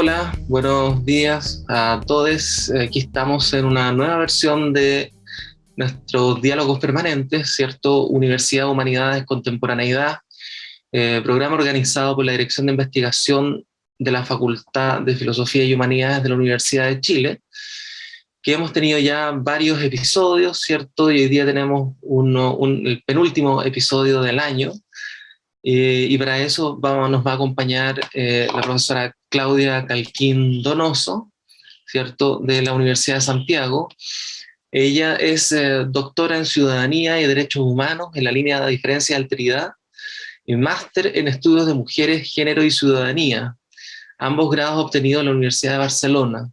Hola, buenos días a todos. Aquí estamos en una nueva versión de nuestros diálogos permanentes, ¿cierto? Universidad, Humanidades, Contemporaneidad, eh, programa organizado por la Dirección de Investigación de la Facultad de Filosofía y Humanidades de la Universidad de Chile, que hemos tenido ya varios episodios, ¿cierto? Y hoy día tenemos un, el penúltimo episodio del año, eh, y para eso nos va a acompañar eh, la profesora Claudia Calquín Donoso, ¿cierto? De la Universidad de Santiago. Ella es eh, doctora en Ciudadanía y Derechos Humanos en la línea de diferencia y alteridad y máster en Estudios de Mujeres, Género y Ciudadanía, ambos grados obtenidos en la Universidad de Barcelona.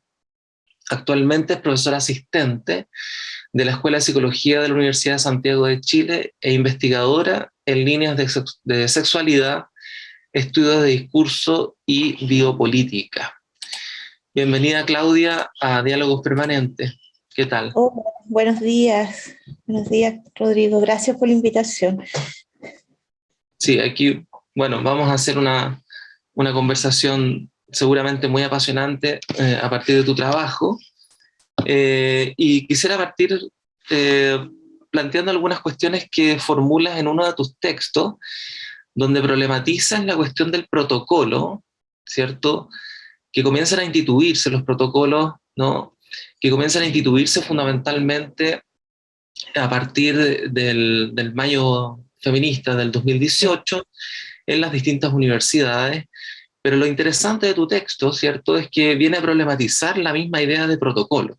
Actualmente es profesora asistente de la Escuela de Psicología de la Universidad de Santiago de Chile e investigadora en líneas de, sexualidad, estudios de discurso y biopolítica. Bienvenida Claudia a Diálogos Permanentes. ¿Qué tal? buenos días. Buenos días, Rodrigo. Gracias por la invitación. Sí, aquí, bueno, vamos a hacer una, una conversación seguramente muy apasionante eh, a partir de tu trabajo. Eh, y quisiera partir eh, planteando algunas cuestiones que formulas en uno de tus textos, donde problematizas la cuestión del protocolo, ¿cierto? Que comienzan a instituirse los protocolos, ¿no? Que comienzan a instituirse fundamentalmente a partir del, del mayo feminista del 2018 en las distintas universidades, pero lo interesante de tu texto, ¿cierto?, es que viene a problematizar la misma idea de protocolo,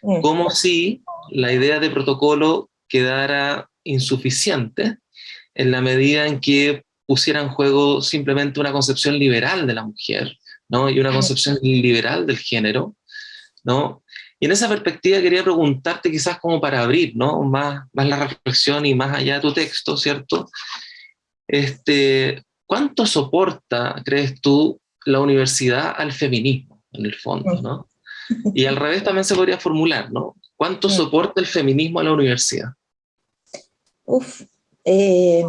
como si la idea de protocolo quedara insuficiente en la medida en que pusiera en juego simplemente una concepción liberal de la mujer, ¿no? Y una concepción liberal del género, ¿no? Y en esa perspectiva quería preguntarte quizás como para abrir, ¿no? Más, más la reflexión y más allá de tu texto, ¿cierto? Este, ¿Cuánto soporta, crees tú, la universidad al feminismo, en el fondo, ¿no? Y al revés también se podría formular, ¿no? ¿Cuánto soporta el feminismo a la universidad? Uf, eh,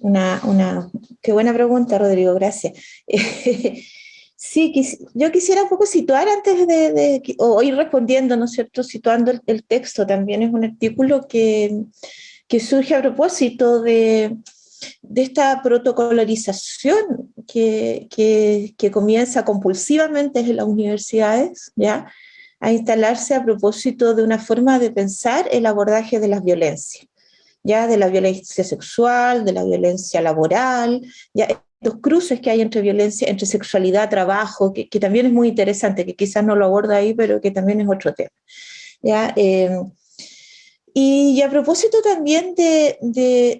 una, una, qué buena pregunta, Rodrigo, gracias. sí, yo quisiera un poco situar antes de, o ir respondiendo, ¿no es cierto?, situando el, texto, también es un artículo que, que surge a propósito de, de esta protocolarización que, que, comienza compulsivamente en las universidades, ¿ya? a instalarse a propósito de una forma de pensar el abordaje de las violencias, ya de la violencia sexual, de la violencia laboral, ya los cruces que hay entre violencia, entre sexualidad, trabajo, que, también es muy interesante, que quizás no lo aborda ahí, pero que también es otro tema. ¿ya? Eh, y, a propósito también de,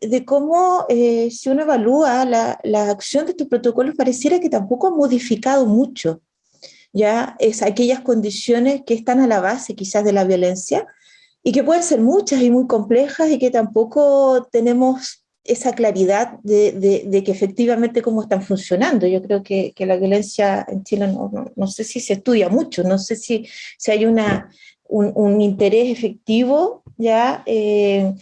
de, cómo, eh, si uno evalúa la, la, acción de estos protocolos, pareciera que tampoco ha modificado mucho, ya es aquellas condiciones que están a la base quizás de la violencia, y que pueden ser muchas y muy complejas, y que tampoco tenemos esa claridad de, de, que efectivamente cómo están funcionando. Yo creo que, que la violencia en Chile no, no, no, sé si se estudia mucho, no sé si, si hay una, un, un interés efectivo ya eh,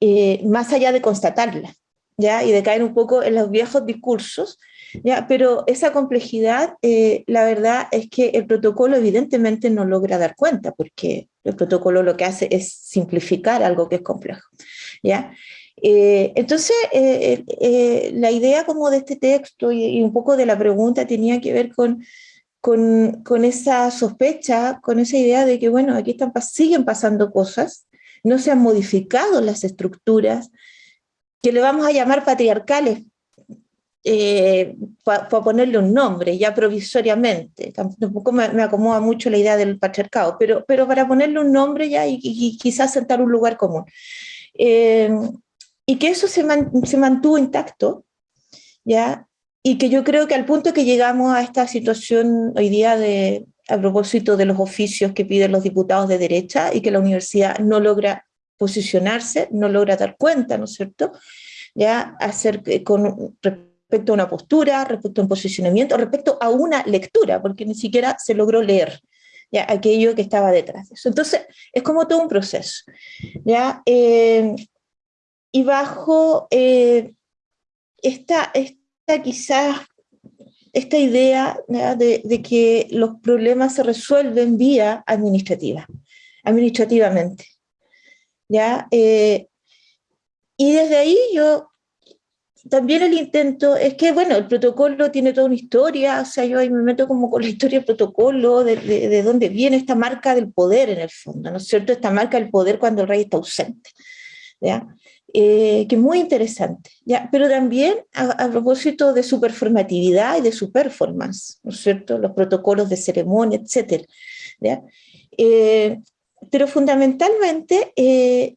eh, más allá de constatarla, ya y de caer un poco en los viejos discursos, ya, pero esa complejidad, eh, la verdad es que el protocolo evidentemente no logra dar cuenta, porque el protocolo lo que hace es simplificar algo que es complejo, ¿ya? entonces, la idea como de este texto y, un poco de la pregunta tenía que ver con, con, con, esa sospecha, con esa idea de que, bueno, aquí están, siguen pasando cosas, no se han modificado las estructuras, que le vamos a llamar patriarcales, eh, para ponerle un nombre, ya provisoriamente, tampoco me, acomoda mucho la idea del patriarcado, pero, pero para ponerle un nombre ya y, quizás sentar un lugar común. Eh, y que eso se, se mantuvo intacto, ¿ya? Y que yo creo que al punto que llegamos a esta situación hoy día de, a propósito de los oficios que piden los diputados de derecha y que la universidad no logra posicionarse, no logra dar cuenta, ¿no es cierto? Ya hacer con respecto a una postura, respecto a un posicionamiento, respecto a una lectura, porque ni siquiera se logró leer ya aquello que estaba detrás de eso. Entonces, es como todo un proceso. ¿ya? Eh, y bajo eh, esta, esta quizás esta idea de, que los problemas se resuelven vía administrativa, administrativamente. ¿ya? Eh, y desde ahí yo, también el intento, es que bueno, el protocolo tiene toda una historia, o sea, yo ahí me meto como con la historia del protocolo, de, de, dónde viene esta marca del poder en el fondo, ¿no es cierto? Esta marca del poder cuando el rey está ausente. Eh, que es muy interesante. ¿ya? Pero también a, propósito de su performatividad y de su performance, ¿no es cierto? Los protocolos de ceremonia, etc. ¿ya? Eh, pero fundamentalmente eh,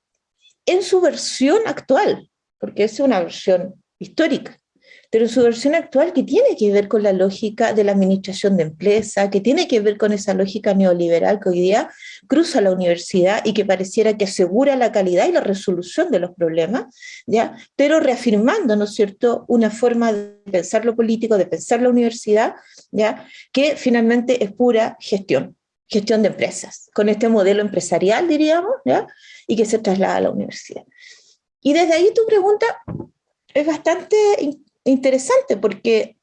en su versión actual, porque es una versión histórica pero su versión actual que tiene que ver con la lógica de la administración de empresa, que tiene que ver con esa lógica neoliberal que hoy día cruza la universidad y que pareciera que asegura la calidad y la resolución de los problemas, ¿ya? pero reafirmando, ¿no es cierto?, una forma de pensar lo político, de pensar la universidad, ¿ya? que finalmente es pura gestión, gestión de empresas, con este modelo empresarial, diríamos, ¿ya? y que se traslada a la universidad. Y desde ahí tu pregunta es bastante interesante porque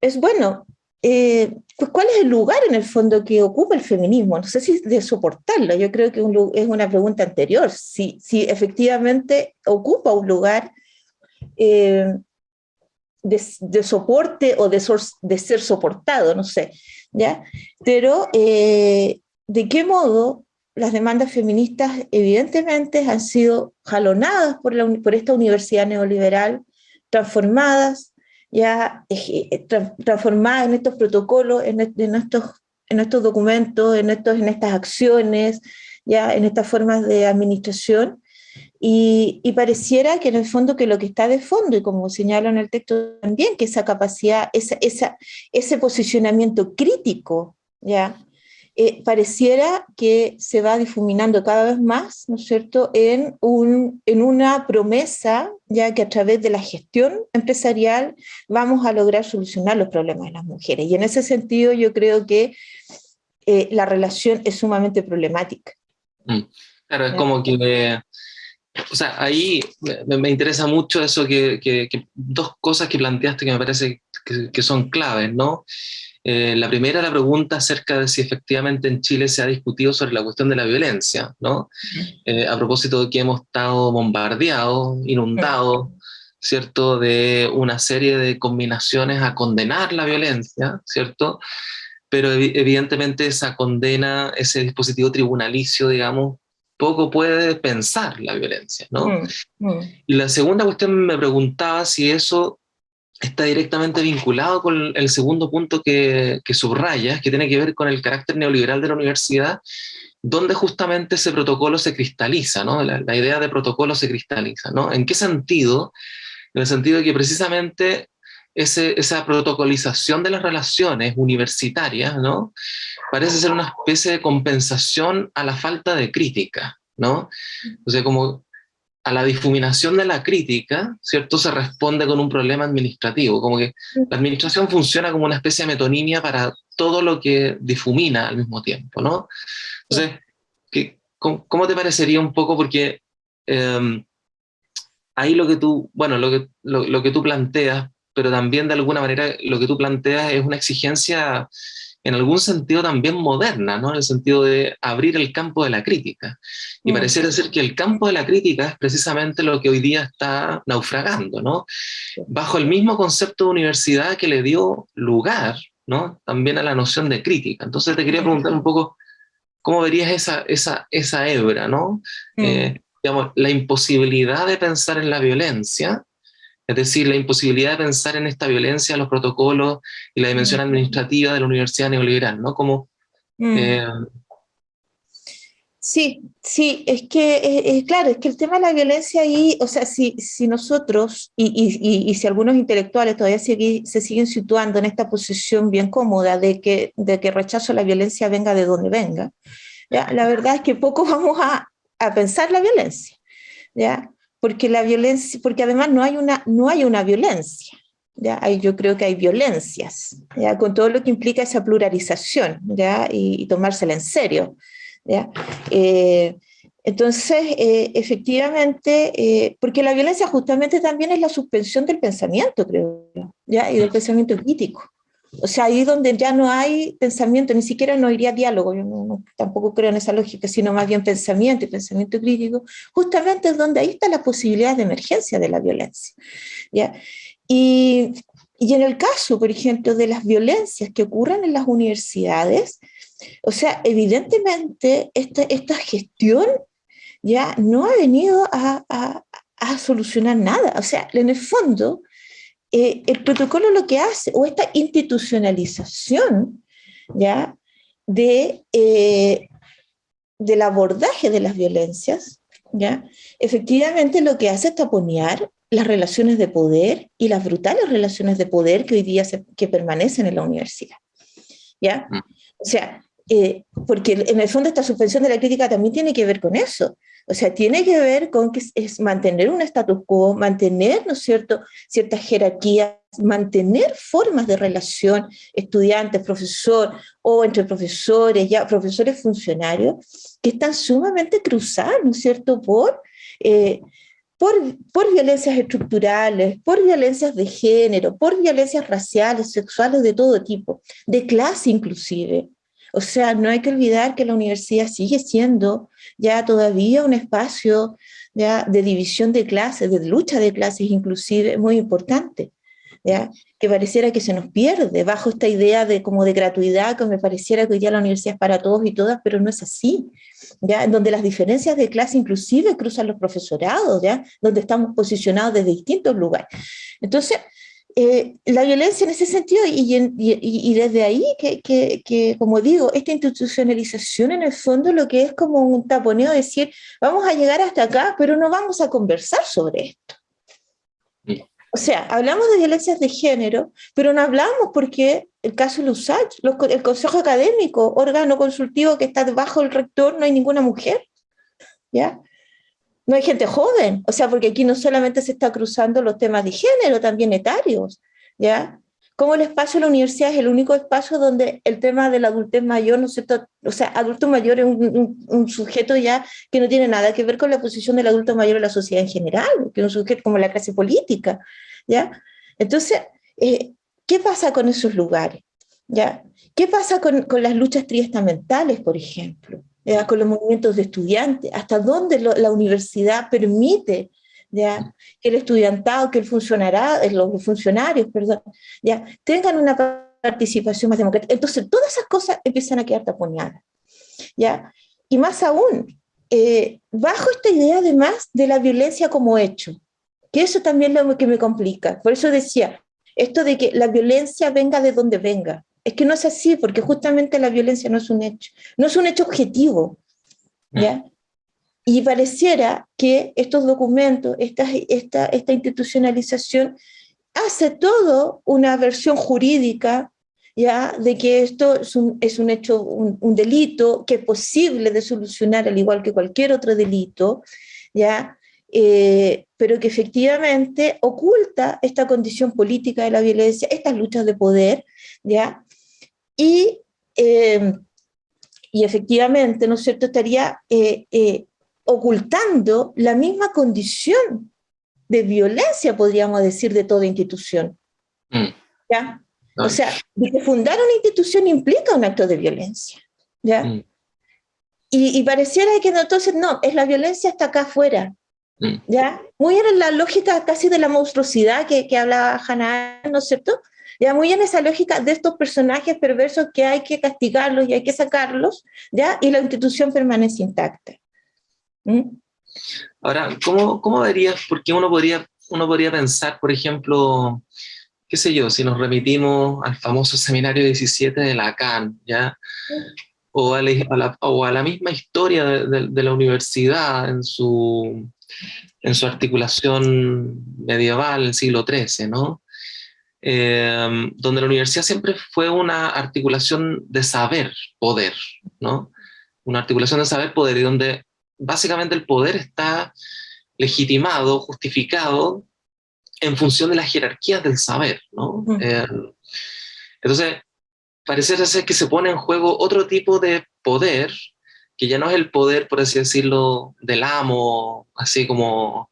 es bueno, eh, pues ¿cuál es el lugar en el fondo que ocupa el feminismo? No sé si de soportarlo, yo creo que es una pregunta anterior, si, si efectivamente ocupa un lugar eh, de, soporte o de, de, ser soportado, no sé, ¿ya? Pero, eh, ¿de qué modo las demandas feministas evidentemente han sido jalonadas por, la, por esta universidad neoliberal, transformadas, ya eh, transformadas en estos protocolos, en, estos, en estos documentos, en, estos, en estas acciones, ya en estas formas de administración, y, pareciera que en el fondo que lo que está de fondo, y como señalo en el texto también, que esa capacidad, esa, esa, ese posicionamiento crítico, ¿ya? Eh, pareciera que se va difuminando cada vez más, ¿no es cierto?, en, un, en una promesa, ya que a través de la gestión empresarial vamos a lograr solucionar los problemas de las mujeres. Y en ese sentido yo creo que eh, la relación es sumamente problemática. Mm. Claro, es como que... O sea, ahí me, interesa mucho eso que, que, dos cosas que planteaste que me parece que, que son claves, ¿no? Eh, la primera, la pregunta acerca de si efectivamente en Chile se ha discutido sobre la cuestión de la violencia, ¿no? Eh, a propósito de que hemos estado bombardeados, inundados, ¿cierto? De una serie de combinaciones a condenar la violencia, ¿cierto? Pero evidentemente esa condena, ese dispositivo tribunalicio, digamos, poco puede pensar la violencia, ¿no? Mm, mm. Y la segunda cuestión me preguntaba si eso está directamente vinculado con el segundo punto que, que subrayas, que tiene que ver con el carácter neoliberal de la universidad, donde justamente ese protocolo se cristaliza, ¿no? La, idea de protocolo se cristaliza, ¿no? ¿En qué sentido? En el sentido de que precisamente ese, esa protocolización de las relaciones universitarias, ¿no? Parece ser una especie de compensación a la falta de crítica, ¿no? O sea, como a la difuminación de la crítica, ¿cierto? Se responde con un problema administrativo, como que la administración funciona como una especie de metonimia para todo lo que difumina al mismo tiempo, ¿no? Entonces, ¿qué, cómo, te parecería un poco? Porque em, ahí lo que tú, bueno, lo que, lo que tú planteas, pero también de alguna manera lo que tú planteas es una exigencia en algún sentido también moderna, ¿no? en el sentido de abrir el campo de la crítica. Y mm. pareciera ser que el campo de la crítica es precisamente lo que hoy día está naufragando, ¿no? bajo el mismo concepto de universidad que le dio lugar ¿no? también a la noción de crítica. Entonces te quería preguntar un poco, ¿cómo verías esa, esa, esa hebra? ¿no? Mm. Eh, digamos, la imposibilidad de pensar en la violencia, es decir, la imposibilidad de pensar en esta violencia, los protocolos y la dimensión administrativa de la universidad neoliberal, ¿no? Como, mm. eh, Sí, sí, es que, es, claro, es que el tema de la violencia ahí, o sea, si, si nosotros, y, y, y, si algunos intelectuales todavía se, se, siguen situando en esta posición bien cómoda de que, de que rechazo a la violencia venga de donde venga, ¿ya? la verdad es que poco vamos a, a pensar la violencia, ¿ya? Porque la violencia, porque además no hay una, no hay una violencia, ¿ya? Yo creo que hay violencias, ¿ya? con todo lo que implica esa pluralización ¿ya? Y, tomársela en serio. ¿ya? Eh, Entonces, eh, efectivamente, eh, porque la violencia justamente también es la suspensión del pensamiento, creo, ¿ya? y del pensamiento crítico. O sea, ahí donde ya no hay pensamiento, ni siquiera no iría diálogo, yo no, tampoco creo en esa lógica, sino más bien pensamiento y pensamiento crítico, justamente es donde ahí está la posibilidad de emergencia de la violencia. ¿ya? Y, y en el caso, por ejemplo, de las violencias que ocurren en las universidades, o sea, evidentemente esta, esta gestión ya no ha venido a, solucionar nada. O sea, en el fondo, eh, el protocolo lo que hace, o esta institucionalización ya de, eh, del abordaje de las violencias, ya efectivamente lo que hace es taponear las relaciones de poder y las brutales relaciones de poder que hoy día que permanecen en la universidad. ¿ya? Mm. O sea, eh, porque en el fondo esta suspensión de la crítica también tiene que ver con eso. O sea, tiene que ver con que es mantener un status quo, mantener, ¿no es cierto?, ciertas jerarquías, mantener formas de relación estudiantes, profesor, o entre profesores, ya profesores funcionarios, que están sumamente cruzados, ¿no es cierto?, por, eh, por, por violencias estructurales, por violencias de género, por violencias raciales, sexuales de todo tipo, de clase inclusive. O sea, no hay que olvidar que la universidad sigue siendo ya todavía un espacio ya de división de clases, de lucha de clases inclusive muy importante, ¿ya? que pareciera que se nos pierde bajo esta idea de como de gratuidad, que me pareciera que hoy día la universidad es para todos y todas, pero no es así, ¿ya? donde las diferencias de clase inclusive cruzan los profesorados, ¿ya? donde estamos posicionados desde distintos lugares. Entonces, eh, la violencia en ese sentido, y, desde ahí que, que, como digo, esta institucionalización en el fondo lo que es como un taponeo, decir, vamos a llegar hasta acá, pero no vamos a conversar sobre esto. O sea, hablamos de violencias de género, pero no hablamos porque el caso de USACH, el Consejo Académico, órgano consultivo que está debajo del rector, no hay ninguna mujer. ¿Ya? No hay gente joven, o sea, porque aquí no solamente se está cruzando los temas de género, también etarios, ¿ya? Como el espacio de la universidad es el único espacio donde el tema del adultez mayor, ¿no sé, o sea, adulto mayor es un, sujeto ya que no tiene nada que ver con la posición del adulto mayor en la sociedad en general, que es un sujeto como la clase política, ¿ya? Entonces, eh, ¿qué pasa con esos lugares? ¿Ya? ¿Qué pasa con, con las luchas triestamentales, por ejemplo? Con los movimientos de estudiantes, hasta dónde la universidad permite ¿ya? que el estudiantado, que el funcionará, eh, los funcionarios, perdón, ¿ya? tengan una participación más democrática. Entonces, todas esas cosas empiezan a quedar taponeadas. ¿ya? Y más aún, eh, bajo esta idea además de la violencia como hecho, que eso también es lo que me complica. Por eso decía, esto de que la violencia venga de donde venga, es que no es así, porque justamente la violencia no es un hecho, no es un hecho objetivo, ¿ya? Y pareciera que estos documentos, esta, esta, esta institucionalización, hace todo una versión jurídica, ¿ya? De que esto es un, es un hecho, un, delito que es posible de solucionar al igual que cualquier otro delito, ¿ya? Eh, pero que efectivamente oculta esta condición política de la violencia, estas luchas de poder, ¿ya? Y, eh, y efectivamente, ¿no es cierto?, estaría eh, eh, ocultando la misma condición de violencia, podríamos decir, de toda institución. Mm. ¿Ya? O sea, fundar una institución implica un acto de violencia. ¿ya? Mm. Y, y, pareciera que no, entonces no, es la violencia está acá afuera. Mm. ¿ya? Muy en la lógica casi de la monstruosidad que, que hablaba Hannah, ¿no es cierto? Ya muy en esa lógica de estos personajes perversos que hay que castigarlos y hay que sacarlos, ya, y la institución permanece intacta. ¿Mm? Ahora, ¿cómo, ¿cómo verías, porque uno podría, uno podría pensar, por ejemplo, qué sé yo, si nos remitimos al famoso seminario 17 de Lacan, ¿ya? O a, la, o a la misma historia de, de, la universidad en su, en su articulación medieval, el siglo XIII, ¿no? Em, donde la universidad siempre fue una articulación de saber, poder, ¿no? Una articulación de saber, poder, y donde básicamente el poder está legitimado, justificado, en función de las jerarquías del saber, ¿no? Em, entonces, parece ser que se pone en juego otro tipo de poder que ya no es el poder, por así decirlo, del amo, así como,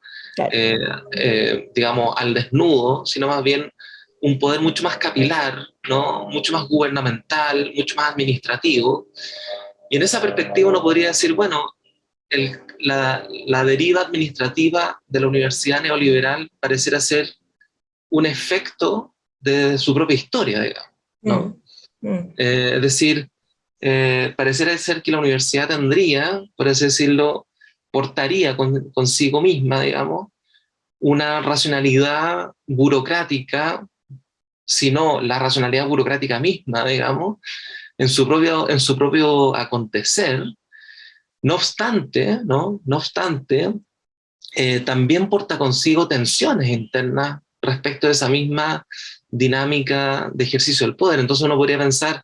eh, eh, digamos, al desnudo, sino más bien un poder mucho más capilar, ¿no? mucho más gubernamental, mucho más administrativo. Y en esa perspectiva uno podría decir, bueno, la, la, deriva administrativa de la universidad neoliberal pareciera ser un efecto de su propia historia, digamos. ¿no? Mm, mm. Eh, es decir, eh, pareciera ser que la universidad tendría, por así decirlo, portaría consigo misma, digamos, una racionalidad burocrática, sino la racionalidad burocrática misma, digamos, en su propio, en su propio acontecer. No obstante, ¿no? No obstante, eh, también porta consigo tensiones internas respecto de esa misma dinámica de ejercicio del poder. Entonces uno podría pensar,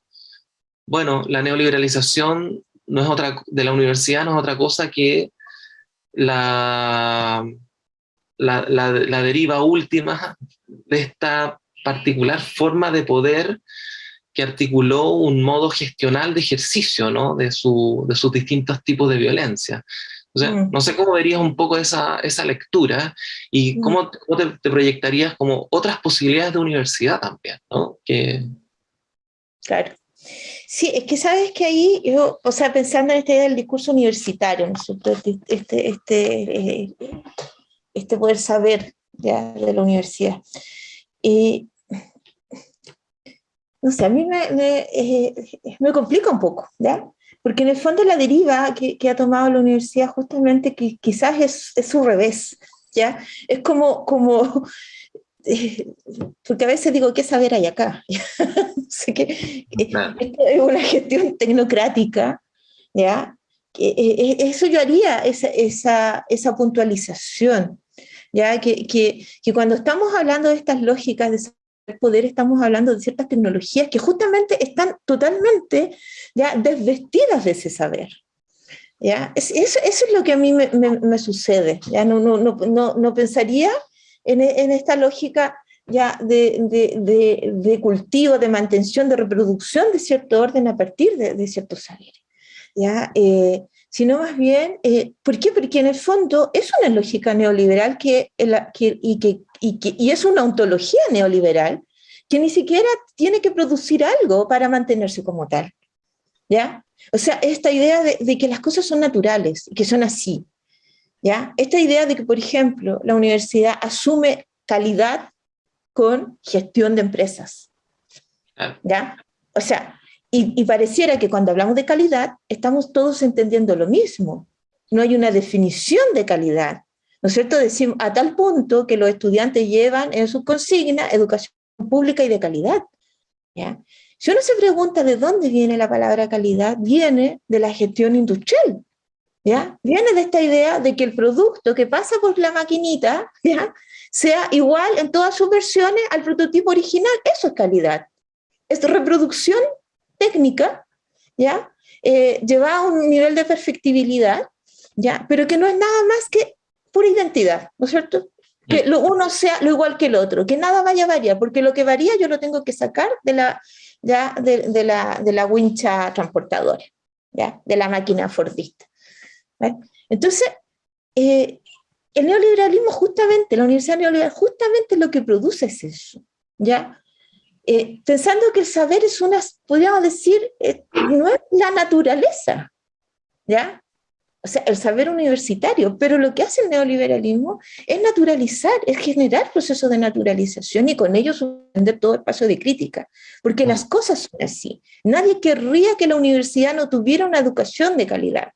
bueno, la neoliberalización no es otra, de la universidad no es otra cosa que la, la, la, deriva última de esta particular forma de poder que articuló un modo gestional de ejercicio ¿no? de, su, de sus distintos tipos de violencia. O sea, mm. no sé cómo verías un poco esa, esa lectura y mm. cómo, te, te, proyectarías como otras posibilidades de universidad también, ¿no? Que... Claro. Sí, es que sabes que ahí yo, o sea, pensando en este del discurso universitario, ¿no este, este, este, este poder saber ya, de la universidad. Y, no sé, a mí me, me, eh, me complica un poco, ¿ya? Porque en el fondo la deriva que, que ha tomado la universidad justamente que quizás es, es su revés, ¿ya? Es como, como porque a veces digo, ¿qué saber hay acá? sé que, es una gestión tecnocrática, ¿ya? Eh, eh, eso yo haría, esa, esa, esa puntualización, ¿ya? Que, que, que, cuando estamos hablando de estas lógicas de poder, estamos hablando de ciertas tecnologías que justamente están totalmente ya desvestidas de ese saber. ¿ya? Eso, eso es lo que a mí me, me, me sucede. ¿ya? No, no, no, no pensaría en, esta lógica ya de, de, de, cultivo, de mantención, de reproducción de cierto orden a partir de, ciertos saberes. ¿ya? Eh, sino más bien, eh, ¿por qué? Porque en el fondo es una lógica neoliberal que, que, y, que, y, que, y es una ontología neoliberal que ni siquiera tiene que producir algo para mantenerse como tal. ¿ya? O sea, esta idea de, de que las cosas son naturales, que son así, ¿ya? Esta idea de que, por ejemplo, la universidad asume calidad con gestión de empresas. ¿ya? O sea, y, pareciera que cuando hablamos de calidad, estamos todos entendiendo lo mismo. No hay una definición de calidad. ¿No es cierto? Decimos a tal punto que los estudiantes llevan en su consigna educación pública y de calidad. ¿ya? Si uno se pregunta de dónde viene la palabra calidad, viene de la gestión industrial. ¿ya? Viene de esta idea de que el producto que pasa por la maquinita, ¿ya? sea igual en todas sus versiones al prototipo original. Eso es calidad. Es reproducción técnica, ¿ya? Eh, lleva a un nivel de perfectibilidad, ¿ya? Pero que no es nada más que pura identidad, ¿no es cierto? Que lo uno sea lo igual que el otro, que nada vaya a variar, porque lo que varía yo lo tengo que sacar de la, ya, de, de la, de la wincha transportadora, ¿ya? de la máquina fordista. Entonces, eh, el neoliberalismo justamente, la universidad neoliberal, justamente lo que produce es eso, ¿ya? Eh, pensando que el saber es una, podríamos decir, eh, no es la naturaleza, ¿ya? O sea, el saber universitario, pero lo que hace el neoliberalismo es naturalizar, es generar procesos de naturalización y con ello suspender todo el paso de crítica, porque las cosas son así. Nadie querría que la universidad no tuviera una educación de calidad.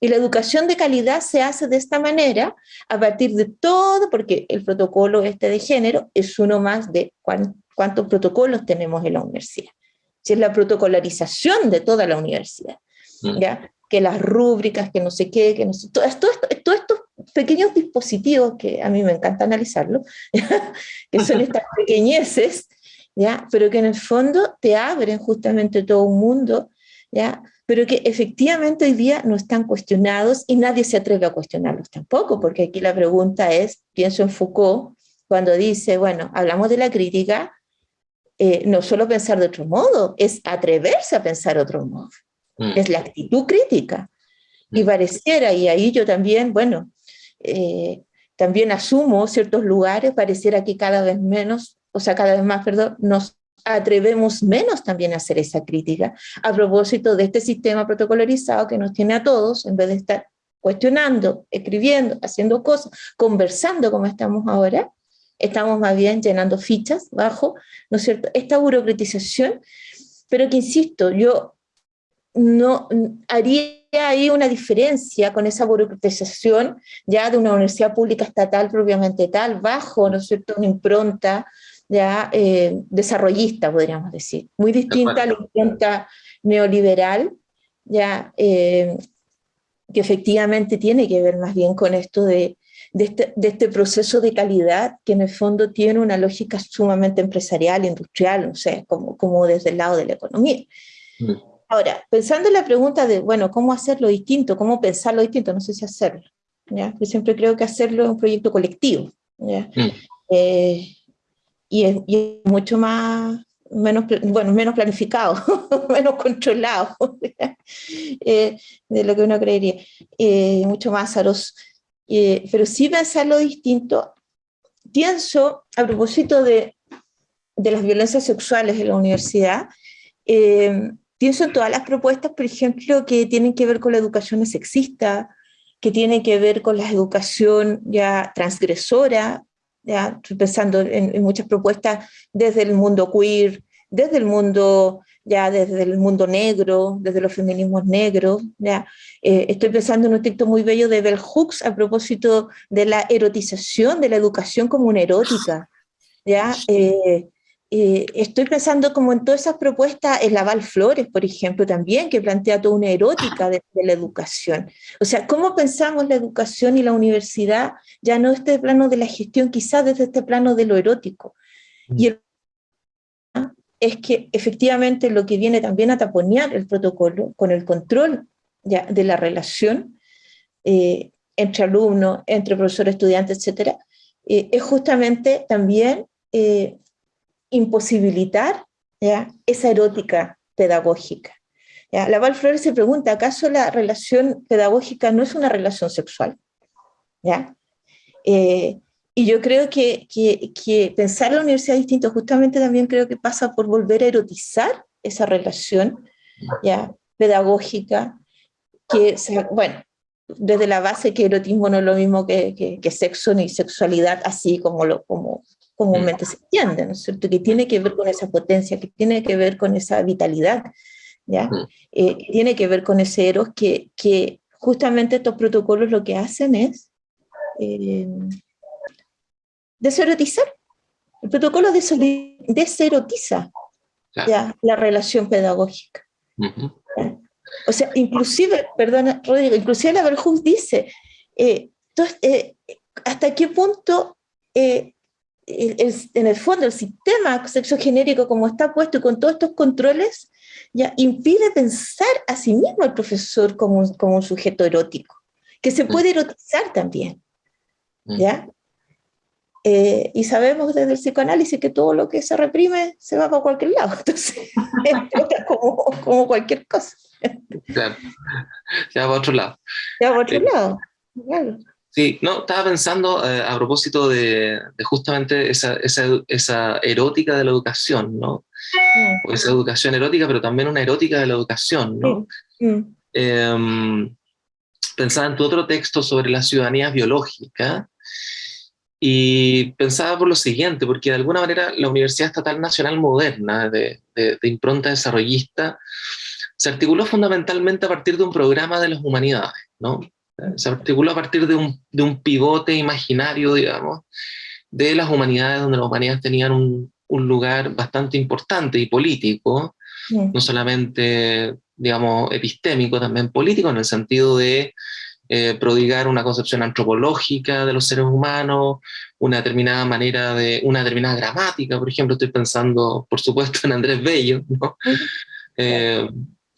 Y la educación de calidad se hace de esta manera, a partir de todo, porque el protocolo este de género es uno más de cuántos protocolos tenemos en la universidad. Si es la protocolarización de toda la universidad, mm. ¿ya? que las rúbricas, que no sé qué, que no sé, todo, todos estos pequeños dispositivos que a mí me encanta analizarlo, que son estas pequeñeces, ¿ya? pero que en el fondo te abren justamente todo un mundo, ¿ya? pero que efectivamente hoy día no están cuestionados y nadie se atreve a cuestionarlos tampoco, porque aquí la pregunta es, pienso en Foucault, cuando dice, bueno, hablamos de la crítica, eh, no solo pensar de otro modo, es atreverse a pensar de otro modo, mm. es la actitud crítica. Y pareciera, y ahí yo también, bueno, eh, también asumo ciertos lugares, pareciera que cada vez menos, o sea, cada vez más, perdón, nos atrevemos menos también a hacer esa crítica a propósito de este sistema protocolarizado que nos tiene a todos, en vez de estar cuestionando, escribiendo, haciendo cosas, conversando como estamos ahora, estamos más bien llenando fichas bajo, ¿no es cierto?, esta burocratización, pero que insisto, yo no haría ahí una diferencia con esa burocratización ya de una universidad pública estatal propiamente tal, bajo, ¿no es cierto?, una impronta ya eh, desarrollista, podríamos decir, muy distinta a la impronta neoliberal, ya eh, que efectivamente tiene que ver más bien con esto de, este, de, este, proceso de calidad que en el fondo tiene una lógica sumamente empresarial, industrial, no sé, como, como desde el lado de la economía. Mm. Ahora, pensando en la pregunta de, bueno, ¿cómo hacerlo distinto? ¿Cómo pensarlo distinto? No sé si hacerlo. ¿ya? Yo siempre creo que hacerlo es un proyecto colectivo. ¿ya? Mm. Eh, y, es, mucho más, menos, bueno, menos planificado, menos controlado eh, de lo que uno creería. Eh, mucho más azaroso. Pero sí pensarlo distinto. Pienso, a propósito de, de las violencias sexuales en la universidad, Pienso en todas las propuestas, por ejemplo, que tienen que ver con la educación sexista, que tienen que ver con la educación ya transgresora, ya estoy pensando en, muchas propuestas desde el mundo queer, desde el mundo ya desde el mundo negro, desde los feminismos negros. Ya. Eh, estoy pensando en un texto muy bello de Bell Hooks a propósito de la erotización de la educación como una erótica. ¿ya? Eh, eh, estoy pensando como en todas esas propuestas, en Laval Flores, por ejemplo, también, que plantea toda una erótica de, la educación. O sea, ¿cómo pensamos la educación y la universidad ya no este plano de la gestión, quizás desde este plano de lo erótico? Y el es que efectivamente lo que viene también a taponear el protocolo con el control ya, de la relación eh, entre alumnos, entre profesor, estudiante, etc., eh, es justamente también imposibilitar ¿ya? esa erótica pedagógica. ¿ya? La Val Flores se pregunta, ¿acaso la relación pedagógica no es una relación sexual? ¿Ya? Eh, y yo creo que, que, pensar la universidad distinto justamente también creo que pasa por volver a erotizar esa relación ¿ya? pedagógica, que, bueno, desde la base que erotismo no es lo mismo que, que, sexo ni sexualidad, así como, lo, como, comúnmente se entiende, ¿no es cierto? Que tiene que ver con esa potencia, que tiene que ver con esa vitalidad, ¿ya? Eh, tiene que ver con ese eros que, que, justamente estos protocolos lo que hacen es eh, deserotizar. El protocolo deserotiza ¿ya? la relación pedagógica. O sea, inclusive, perdona, Rodrigo, inclusive la Verhoeven dice, eh, entonces, eh, ¿hasta qué punto en el fondo el sistema sexogenérico como está puesto y con todos estos controles, ya impide pensar a sí mismo al profesor como un, como un sujeto erótico, que se puede erotizar también. Mm. ¿ya? Eh, y sabemos desde el psicoanálisis que todo lo que se reprime se va para cualquier lado, entonces como, como cualquier cosa. Claro, ya va a otro lado. Ya va a otro lado, claro. Sí, no, estaba pensando eh, a propósito de, justamente esa, esa, esa, erótica de la educación, ¿no? Mm. esa educación erótica, pero también una erótica de la educación, ¿no? Mm. Pensaba en tu otro texto sobre la ciudadanía biológica y pensaba por lo siguiente, porque de alguna manera la Universidad Estatal Nacional Moderna, de, de impronta desarrollista, se articuló fundamentalmente a partir de un programa de las humanidades, ¿no? se articuló a partir de un, de un, pivote imaginario, digamos, de las humanidades, donde las humanidades tenían un, un lugar bastante importante y político, no solamente, digamos, epistémico, también político, en el sentido de eh, prodigar una concepción antropológica de los seres humanos, una determinada manera de, una determinada gramática, por ejemplo, estoy pensando, por supuesto, en Andrés Bello, ¿no?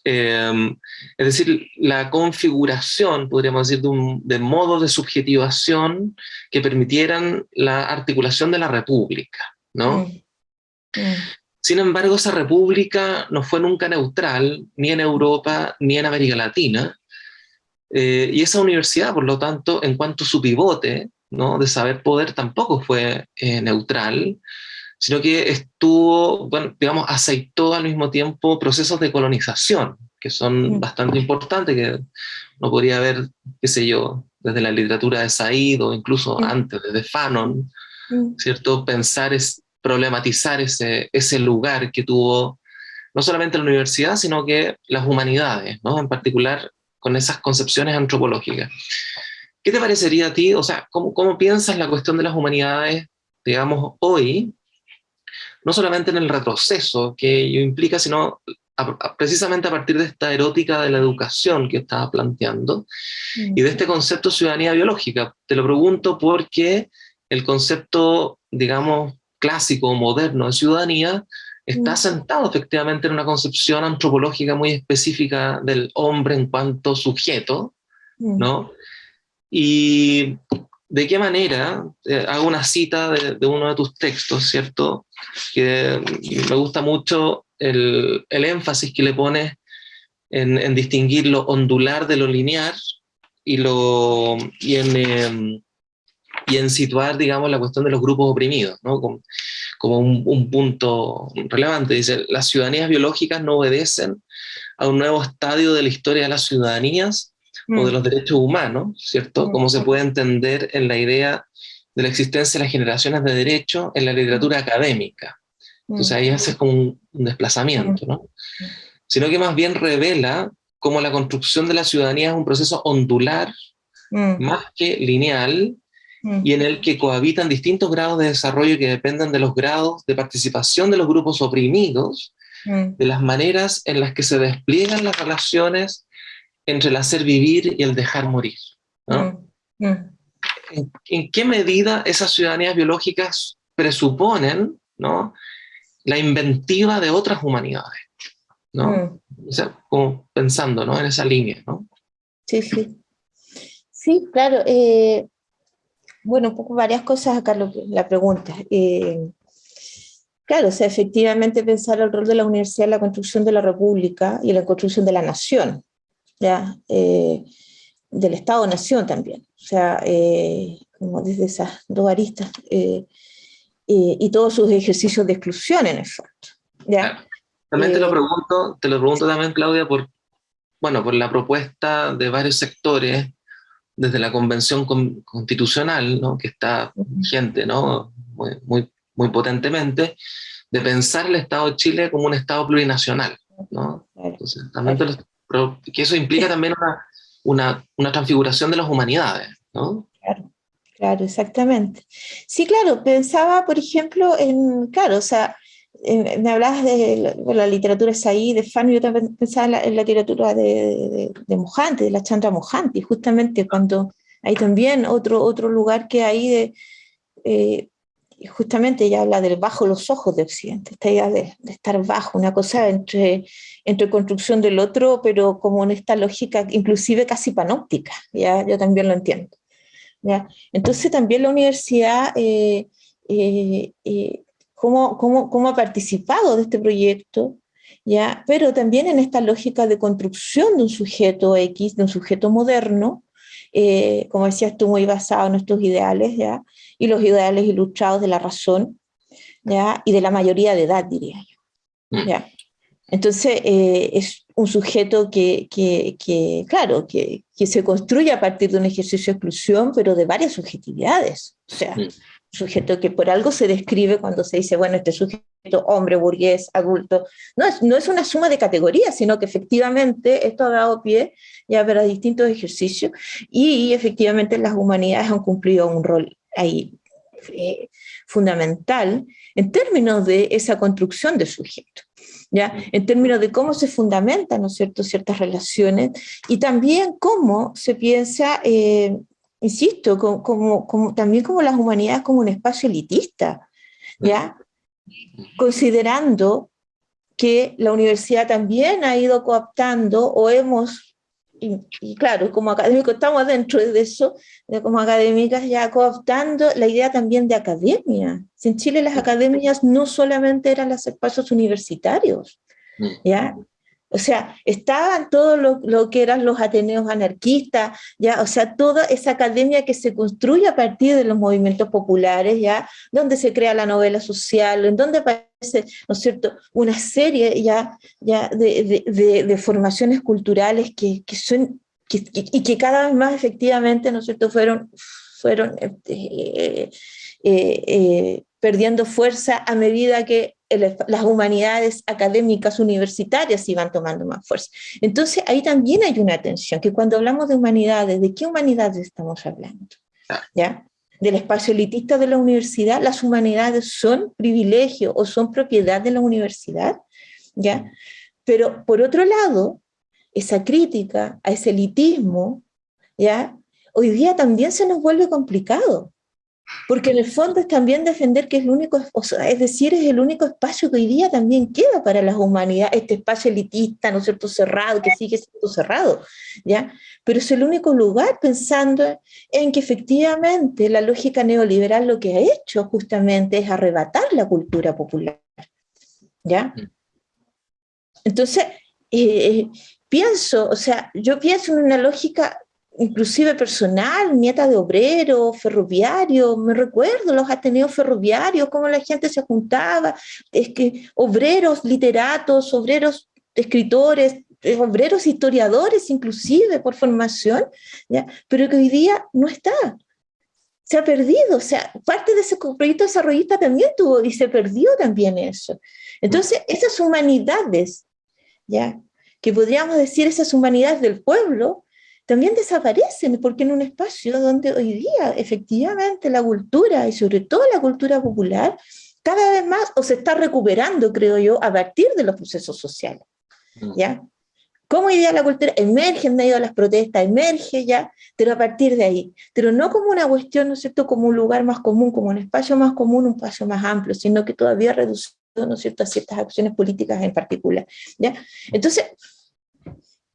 Em, es decir, la configuración, podríamos decir, de, un, de modos de subjetivación que permitieran la articulación de la república, ¿no? Mm. Mm. Sin embargo, esa república no fue nunca neutral, ni en Europa, ni en América Latina, Eh, y esa universidad, por lo tanto, en cuanto a su pivote ¿no? de saber poder, tampoco fue eh, neutral, sino que estuvo, bueno, digamos, aceitó al mismo tiempo procesos de colonización, que son bastante importantes, que no podría haber, qué sé yo, desde la literatura de Said o incluso antes, desde Fanon, ¿cierto? Pensar, es, problematizar ese, ese lugar que tuvo no solamente la universidad, sino que las humanidades, ¿no? En particular con esas concepciones antropológicas. ¿Qué te parecería a ti, o sea, cómo, cómo piensas la cuestión de las humanidades, digamos, hoy, no solamente en el retroceso que ello implica, sino precisamente a partir de esta erótica de la educación que estaba planteando y de este concepto ciudadanía biológica. Te lo pregunto porque el concepto, digamos, clásico o moderno de ciudadanía está sentado efectivamente en una concepción antropológica muy específica del hombre en cuanto sujeto, ¿no? Y de qué manera, eh, hago una cita de, uno de tus textos, ¿cierto? Que me gusta mucho el, el énfasis que le pones en, en, distinguir lo ondular de lo lineal y, lo, y, en, em, y en situar, digamos, la cuestión de los grupos oprimidos, ¿no? Como, como un, un, punto relevante. Dice, las ciudadanías biológicas no obedecen a un nuevo estadio de la historia de las ciudadanías, o de mm. los derechos humanos, ¿cierto? Mm. Como se puede entender en la idea de la existencia de las generaciones de derecho en la literatura académica. Entonces ahí hace como un, desplazamiento, ¿no? Sino que más bien revela cómo la construcción de la ciudadanía es un proceso ondular, más que lineal, y en el que cohabitan distintos grados de desarrollo que dependen de los grados de participación de los grupos oprimidos, de las maneras en las que se despliegan las relaciones entre el hacer vivir y el dejar morir. ¿no? Mm, mm. ¿En, qué medida esas ciudadanías biológicas presuponen ¿no? la inventiva de otras humanidades? ¿no? Mm. O sea, como pensando ¿no? en esa línea. ¿no? Sí, sí. Sí, claro. Eh, bueno, un poco varias cosas acá la pregunta. Eh, claro, o sea, efectivamente pensar el rol de la universidad en la construcción de la república y en la construcción de la nación. ¿ya? Eh, del Estado-Nación también, o sea, eh, como desde esas dos aristas, eh, y todos sus ejercicios de exclusión en el fondo. ¿ya? También te lo pregunto, te lo pregunto también, Claudia, por, bueno, por la propuesta de varios sectores, desde la Convención Constitucional, ¿no? que está vigente ¿no? muy, muy, muy potentemente, de pensar el Estado de Chile como un Estado plurinacional. ¿no? Entonces, también pero que eso implica también una, una, transfiguración de las humanidades, ¿no? Claro, claro, exactamente. Sí, claro, pensaba, por ejemplo, en, claro, o sea, me hablabas de la, literatura ahí, de Fano, yo también pensaba en la, literatura de, de, de, Mojante, de la Chandra Mojante, justamente cuando hay también otro, otro lugar que hay de, eh, justamente ella habla del bajo los ojos de Occidente, esta idea de, estar bajo, una cosa entre, entre construcción del otro, pero como en esta lógica inclusive casi panóptica, ¿ya? yo también lo entiendo. ¿ya? Entonces también la universidad, eh, eh, eh, ¿cómo, cómo, cómo, ha participado de este proyecto? ¿ya? Pero también en esta lógica de construcción de un sujeto X, de un sujeto moderno, como decías tú, muy basado en nuestros ideales, ¿ya? y los ideales ilustrados de la razón ¿ya? y de la mayoría de edad, diría yo. Mm. ¿ya? Entonces, eh, es un sujeto que, que, que claro, que, que, se construye a partir de un ejercicio de exclusión, pero de varias subjetividades. O sea, mm. Sujeto que por algo se describe cuando se dice, bueno, este sujeto, hombre, burgués, adulto, no es, no es una suma de categorías, sino que efectivamente esto ha dado pie ya para distintos ejercicios y, efectivamente las humanidades han cumplido un rol ahí eh, fundamental en términos de esa construcción de sujeto, ¿ya? en términos de cómo se fundamentan ¿no cierto? ciertas relaciones y también cómo se piensa, eh, insisto, como, como, también como las humanidades como un espacio elitista, ¿ya? considerando que la universidad también ha ido cooptando o hemos y, claro, como académicos estamos dentro de eso, como académicas ya cooptando la idea también de academia. En Chile las academias no solamente eran los espacios universitarios, mm. ¿ya? O sea, estaban todo lo, que eran los ateneos anarquistas, ya, o sea, toda esa academia que se construye a partir de los movimientos populares, ya, donde se crea la novela social, en donde aparece, ¿no es cierto?, una serie ya, ya de, formaciones culturales que, son, y que cada vez más efectivamente, ¿no es cierto?, fueron, fueron eh, eh, eh, perdiendo fuerza a medida que las humanidades académicas universitarias iban tomando más fuerza. Entonces ahí también hay una tensión, que cuando hablamos de humanidades, ¿de qué humanidades estamos hablando? ¿Ya? Del espacio elitista de la universidad, las humanidades son privilegio o son propiedad de la universidad, ¿ya? Pero por otro lado, esa crítica a ese elitismo, ¿ya? Hoy día también se nos vuelve complicado, porque en el fondo es también defender que es el único, es decir, es el único espacio que hoy día también queda para las humanidades, este espacio elitista, ¿no es cierto?, cerrado, que sigue siendo cerrado, ¿ya? Pero es el único lugar pensando en que efectivamente la lógica neoliberal lo que ha hecho justamente es arrebatar la cultura popular, ¿ya? Mm. Entonces, eh, eh, pienso, o sea, yo pienso en una lógica inclusive personal, nieta de obrero, ferroviario, me recuerdo los ateneos ferroviarios, cómo la gente se juntaba, es que obreros, literatos, obreros, escritores, eh, obreros historiadores inclusive por formación, ¿ya? pero que hoy día no está. Se ha perdido, o sea, parte de ese proyecto desarrollista también tuvo y se perdió también eso. Entonces, esas humanidades, ¿ya? que podríamos decir esas humanidades del pueblo, también desaparecen, porque en un espacio donde hoy día efectivamente la cultura, y sobre todo la cultura popular, cada vez más o se está recuperando, creo yo, a partir de los procesos sociales. Mm. ¿Ya? Como hoy día la cultura emerge en medio de las protestas, emerge ya, pero a partir de ahí. Pero no como una cuestión, ¿no es cierto?, como un lugar más común, como un espacio más común, un espacio más amplio, sino que todavía reducido, ¿no es cierto?, a ciertas acciones políticas en particular. ¿ya? Entonces,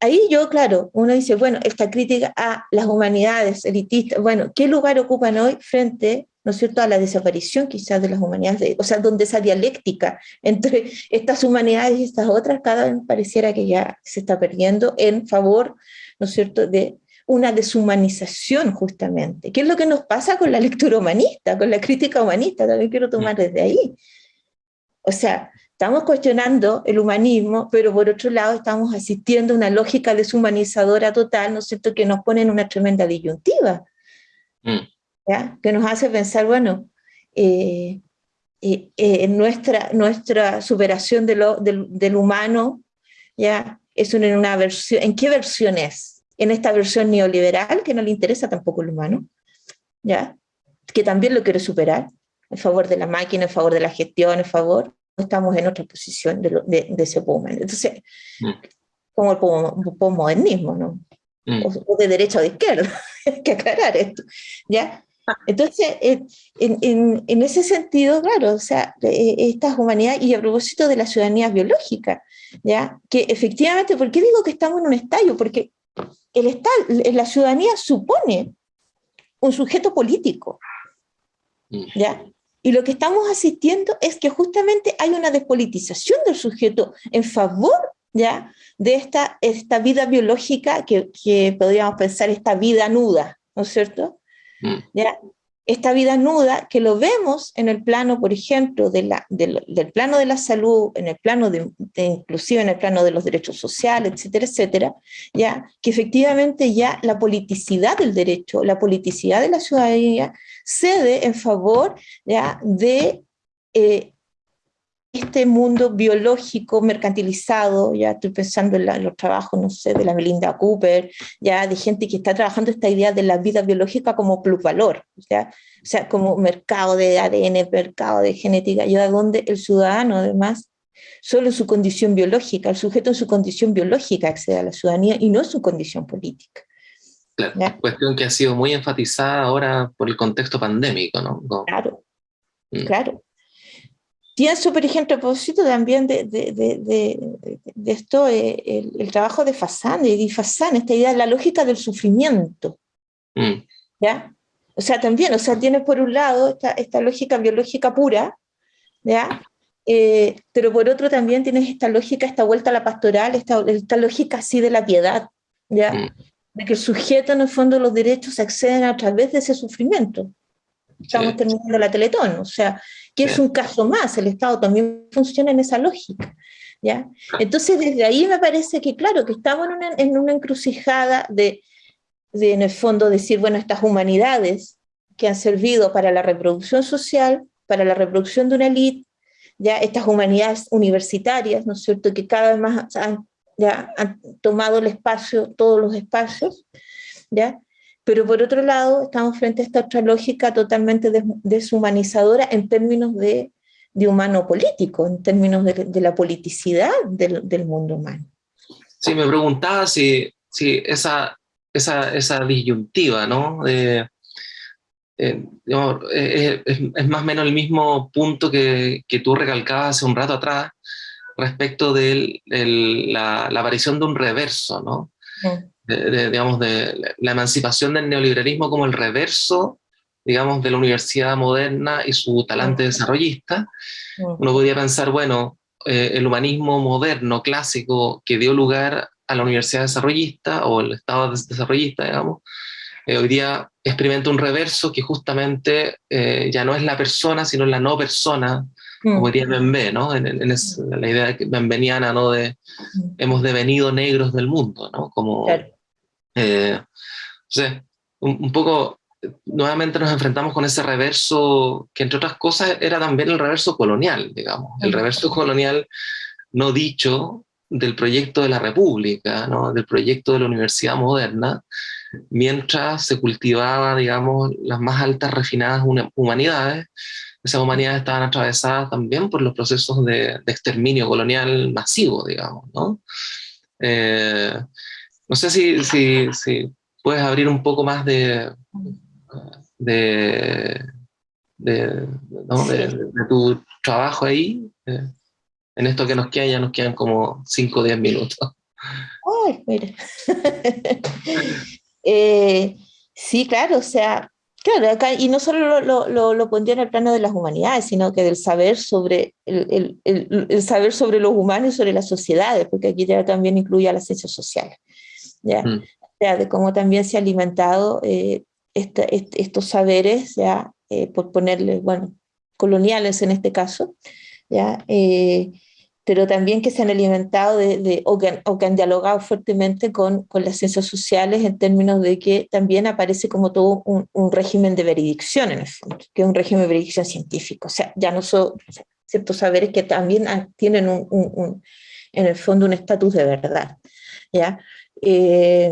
ahí yo, claro, uno dice, bueno, esta crítica a las humanidades elitistas, bueno, ¿qué lugar ocupan hoy frente, ¿no es cierto?, a la desaparición quizás de las humanidades, o sea, donde esa dialéctica entre estas humanidades y estas otras, cada vez pareciera que ya se está perdiendo en favor, ¿no es cierto?, de una deshumanización justamente. ¿Qué es lo que nos pasa con la lectura humanista, con la crítica humanista? También quiero tomar desde ahí. O sea, Estamos cuestionando el humanismo, pero por otro lado estamos asistiendo a una lógica deshumanizadora total, ¿no es cierto?, que nos pone en una tremenda disyuntiva, mm. ¿ya? que nos hace pensar, bueno, eh, eh, eh, nuestra, nuestra superación de lo, del, humano, ¿ya? Es una, una versión, ¿en qué versión es? En esta versión neoliberal, que no le interesa tampoco el humano, ¿ya? que también lo quiere superar, en favor de la máquina, en favor de la gestión, en favor, estamos en otra posición de, de, ese momento. Entonces, mm. como el postmodernismo, ¿no? Mm. O, de derecha o de izquierda, hay que aclarar esto, ¿ya? Entonces, en, en, en, ese sentido, claro, o sea, e, estas humanidades, y a propósito de la ciudadanía biológica, ¿ya? Que efectivamente, ¿por qué digo que estamos en un estadio? Porque el la ciudadanía supone un sujeto político, mm. ¿ya? Y lo que estamos asistiendo es que justamente hay una despolitización del sujeto en favor ¿ya? de esta, esta vida biológica que, que podríamos pensar esta vida nuda, ¿no es cierto? Mm. ¿Ya? Esta vida nuda que lo vemos en el plano, por ejemplo, de la, del plano de la salud, en el plano de, inclusive en el plano de los derechos sociales, etcétera, etcétera, ya que efectivamente ya la politicidad del derecho, la politicidad de la ciudadanía cede en favor ya de eh, este mundo biológico mercantilizado, ya estoy pensando en, los trabajos, no sé, de la Melinda Cooper, ya de gente que está trabajando esta idea de la vida biológica como plusvalor, ¿ya? o sea, como mercado de ADN, mercado de genética, ya donde el ciudadano además, solo su condición biológica, el sujeto en su condición biológica accede a la ciudadanía y no su condición política. Claro, cuestión que ha sido muy enfatizada ahora por el contexto pandémico, ¿no? Claro, mm. claro. Pienso, por ejemplo, a propósito también de, de, de, de esto, eh, el, el, trabajo de Fassan, de Fassan, esta idea de la lógica del sufrimiento. Mm. ¿Ya? O sea, también, o sea, tienes por un lado esta, esta lógica biológica pura, ¿ya? eh, pero por otro también tienes esta lógica, esta vuelta a la pastoral, esta, esta lógica así de la piedad, ¿ya? Mm. De que el sujeto, en el fondo, los derechos acceden a través de ese sufrimiento. Estamos terminando la Teletón, o sea, que es un caso más, el Estado también funciona en esa lógica. ¿ya? Entonces, desde ahí me parece que, claro, que estamos en una, en una encrucijada de, de, en el fondo, decir, bueno, estas humanidades que han servido para la reproducción social, para la reproducción de una élite, ya estas humanidades universitarias, ¿no es cierto?, que cada vez más han, ya, han tomado el espacio, todos los espacios, ¿ya? Pero por otro lado, estamos frente a esta otra lógica totalmente deshumanizadora en términos de, de humano político, en términos de, la politicidad del, del, mundo humano. Sí, me preguntaba si, si esa, esa, esa disyuntiva, ¿no? Eh, eh, es, más o menos el mismo punto que, que, tú recalcabas hace un rato atrás respecto de la, la, aparición de un reverso, ¿no? De, digamos, de la emancipación del neoliberalismo como el reverso, digamos, de la universidad moderna y su talante desarrollista. Uno podría pensar, bueno, eh, el humanismo moderno, clásico, que dio lugar a la universidad desarrollista o el estado desarrollista, digamos, eh, hoy día experimenta un reverso que justamente eh, ya no es la persona, sino la no persona, como diría Bembe, ¿no? En, la idea benveniana, ¿no? De hemos devenido negros del mundo, ¿no? Como, eh, un, poco, nuevamente nos enfrentamos con ese reverso, que entre otras cosas era también el reverso colonial, digamos, el reverso colonial no dicho del proyecto de la República, ¿no? del proyecto de la Universidad Moderna, mientras se cultivaba, digamos, las más altas refinadas humanidades, esas humanidades estaban atravesadas también por los procesos de, exterminio colonial masivo, digamos, ¿no? Eh, no sé si, si, si, puedes abrir un poco más de, de, de, tu trabajo ahí. Eh, en esto que nos queda, ya nos quedan como 5 o 10 minutos. Ay, mira. Eh, sí, claro, o sea, claro, acá, y no solo lo, lo, lo, pondría en el plano de las humanidades, sino que del saber sobre el, el, el, saber sobre los humanos y sobre las sociedades, porque aquí ya también incluye a las ciencias sociales. ¿Ya? Mm. de cómo también se ha alimentado eh, estos saberes, ¿ya? Eh, por ponerle, bueno, coloniales en este caso, ¿ya? Eh, pero también que se han alimentado de, o, que, han dialogado fuertemente con, con, las ciencias sociales en términos de que también aparece como todo un, un, régimen de veredicción en el fondo, que es un régimen de veredicción científico, o sea, ya no son ciertos saberes que también tienen un, un, en el fondo un estatus de verdad, ¿ya? Eh,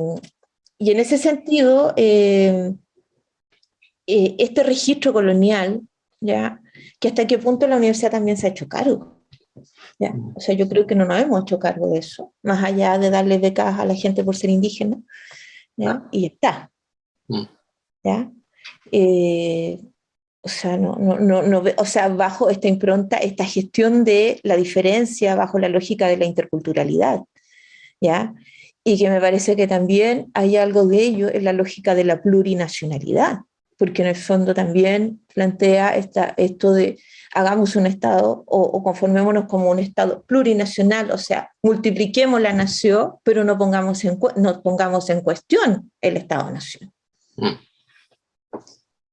y en ese sentido, eh, eh, este registro colonial, ¿ya? que hasta qué punto la universidad también se ha hecho cargo. ¿ya? O sea, yo creo que no nos hemos hecho cargo de eso, más allá de darle becas a la gente por ser indígena, ¿ya? y está. Mm. ¿ya? o sea, no, no, no, no, o sea, bajo esta impronta, esta gestión de la diferencia, bajo la lógica de la interculturalidad, ¿ya? Y que me parece que también hay algo de ello en la lógica de la plurinacionalidad, porque en el fondo también plantea esta, esto de hagamos un Estado o, conformémonos como un Estado plurinacional, o sea, multipliquemos la nación, pero no pongamos en, no pongamos en cuestión el Estado-nación. Mm.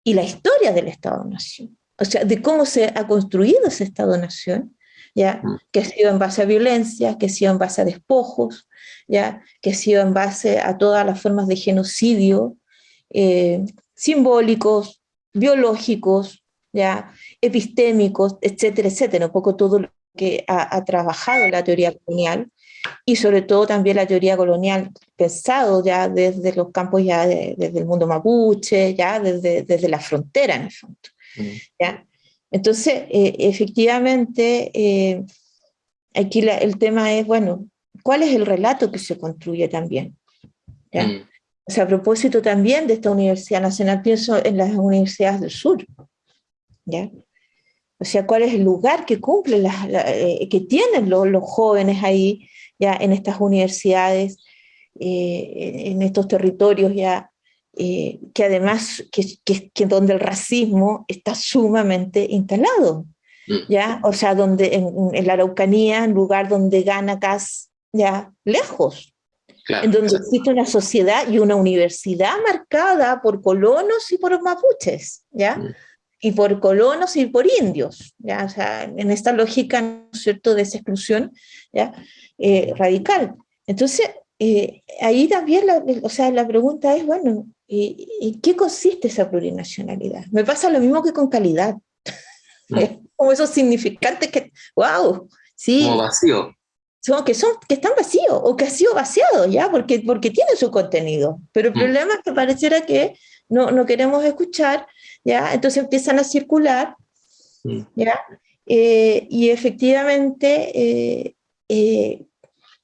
Y la historia del Estado-nación, o sea, de cómo se ha construido ese Estado-nación, ¿ya? Mm. que ha sido en base a violencia, que ha sido en base a despojos, ¿ya? que ha sido en base a todas las formas de genocidio, eh, simbólicos, biológicos, ¿ya? epistémicos, etcétera, etcétera, un poco todo lo que ha, trabajado la teoría colonial, y sobre todo también la teoría colonial pensado ya desde los campos, ya desde el mundo mapuche, ya desde, desde la frontera en el fondo. Mm. ¿ya? Entonces, eh, efectivamente, eh, aquí el tema es, bueno, ¿cuál es el relato que se construye también? Mm. O sea, a propósito también de esta Universidad Nacional, pienso en las universidades del sur, ¿ya? O sea, ¿cuál es el lugar que cumplen, las, eh, que tienen los, los, jóvenes ahí, ya en estas universidades, en estos territorios ya eh, que además, que, que, donde el racismo está sumamente instalado. mm. ¿ya? O sea, donde, en, la Araucanía, en lugar donde gana gas, ya, lejos, en donde existe una sociedad y una universidad marcada por colonos y por mapuches, ¿ya? Mm. Y por colonos y por indios, ¿ya? O sea, en esta lógica, ¿no es cierto?, de esa exclusión, ¿ya? Eh, radical. Entonces, eh, ahí también, la, o sea, la pregunta es, bueno, ¿en qué consiste esa plurinacionalidad? Me pasa lo mismo que con calidad. Mm. Como esos significantes que, wow, sí. Como vacío. Son, que, son, que están vacíos o que ha sido vaciado, ¿ya? Porque, porque tiene su contenido. Pero el mm. problema es que pareciera que no, no queremos escuchar, ¿ya? Entonces empiezan a circular, mm. ¿ya? Eh, y efectivamente eh,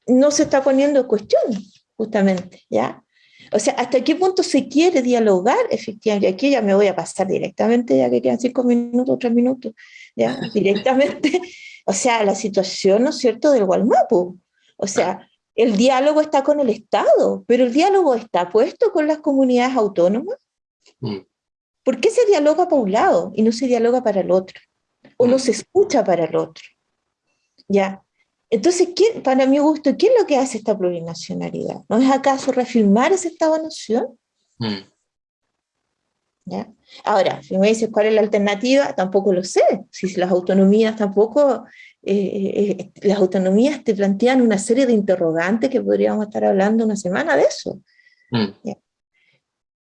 no se está poniendo en cuestión, justamente, ¿ya? O sea, ¿hasta qué punto se quiere dialogar efectivamente? Aquí ya me voy a pasar directamente, ya que quedan cinco minutos, tres minutos, ¿ya? Directamente, o sea, la situación, ¿no es cierto?, del Gualmapu. O sea, el diálogo está con el Estado, pero el diálogo está puesto con las comunidades autónomas. Mm. ¿Por qué se dialoga para un lado y no se dialoga para el otro? O no mm. se escucha para el otro. ¿Ya? Entonces, para mi gusto, ¿qué es lo que hace esta plurinacionalidad? ¿No es acaso reafirmar ese estado de nación? Mm. ¿Ya? Ahora, si me dices cuál es la alternativa, tampoco lo sé. Si las autonomías tampoco, eh, eh, las autonomías te plantean una serie de interrogantes que podríamos estar hablando una semana de eso. Mm.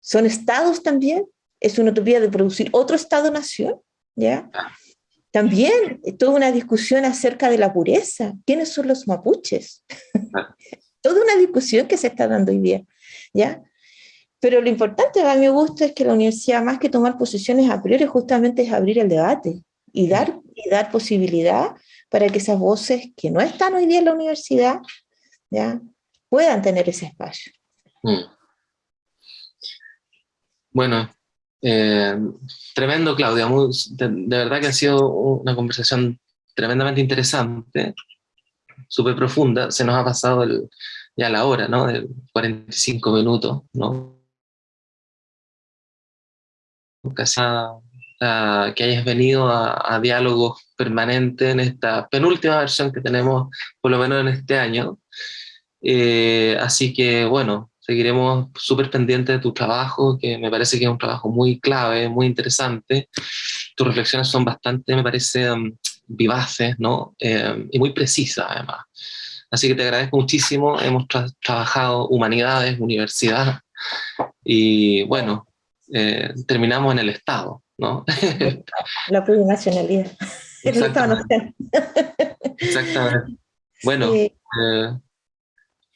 ¿Son estados también? ¿Es una utopía de producir otro estado-nación? ¿Ya? Ah. También toda una discusión acerca de la pureza. ¿Quiénes son los mapuches? toda una discusión que se está dando hoy día. ¿ya? Pero lo importante a mi gusto es que la universidad, más que tomar posiciones a priori, justamente es abrir el debate y dar, y dar posibilidad para que esas voces que no están hoy día en la universidad ¿ya? puedan tener ese espacio. Mm. Bueno, eh, tremendo, Claudia. de, verdad que ha sido una conversación tremendamente interesante, súper profunda. Se nos ha pasado ya la hora, ¿no? De 45 minutos, ¿no? Que hayas venido a, diálogos permanentes en esta penúltima versión que tenemos, por lo menos en este año. Eh, así que, bueno, seguiremos súper pendientes de tu trabajo, que me parece que es un trabajo muy clave, muy interesante. Tus reflexiones son bastante, me parece, um, vivaces, ¿no? Eh, y muy precisas, además. Así que te agradezco muchísimo. Hemos trabajado humanidades, universidad, y bueno, eh, terminamos en el Estado, ¿no? La plurinacionalidad. Exactamente. Exactamente. Bueno, eh,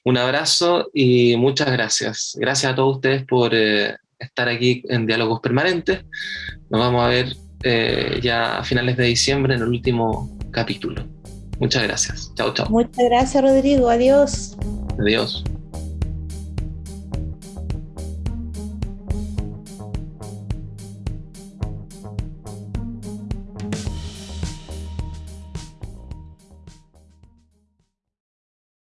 un abrazo y muchas gracias. Gracias a todos ustedes por eh, estar aquí en Diálogos Permanentes. Nos vamos a ver eh, ya a finales de diciembre en el último capítulo. Muchas gracias. Chao, chao. Muchas gracias, Rodrigo. Adiós. Adiós.